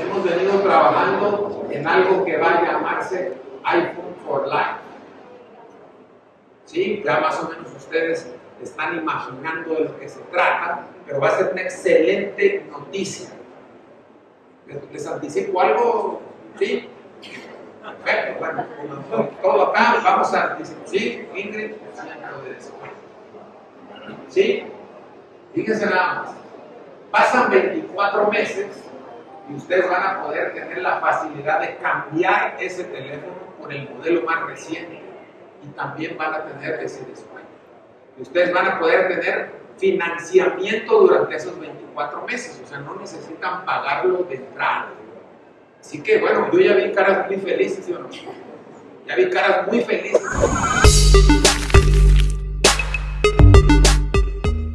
Hemos venido trabajando en algo que va a llamarse iPhone for Life. ¿Sí? Ya más o menos ustedes están imaginando de lo que se trata, pero va a ser una excelente noticia. ¿Les anticipo algo? ¿Sí? Perfecto, bueno, como todo acá, vamos a anticipar. ¿Sí, Ingrid? ¿Sí? Fíjense nada más. Pasan 24 meses y ustedes van a poder tener la facilidad de cambiar ese teléfono por el modelo más reciente y también van a tener ese descuento. Y ustedes van a poder tener financiamiento durante esos 24 meses, o sea, no necesitan pagarlo de entrada. Así que bueno, yo ya vi caras muy felices, ¿sí o no? Ya vi caras muy felices.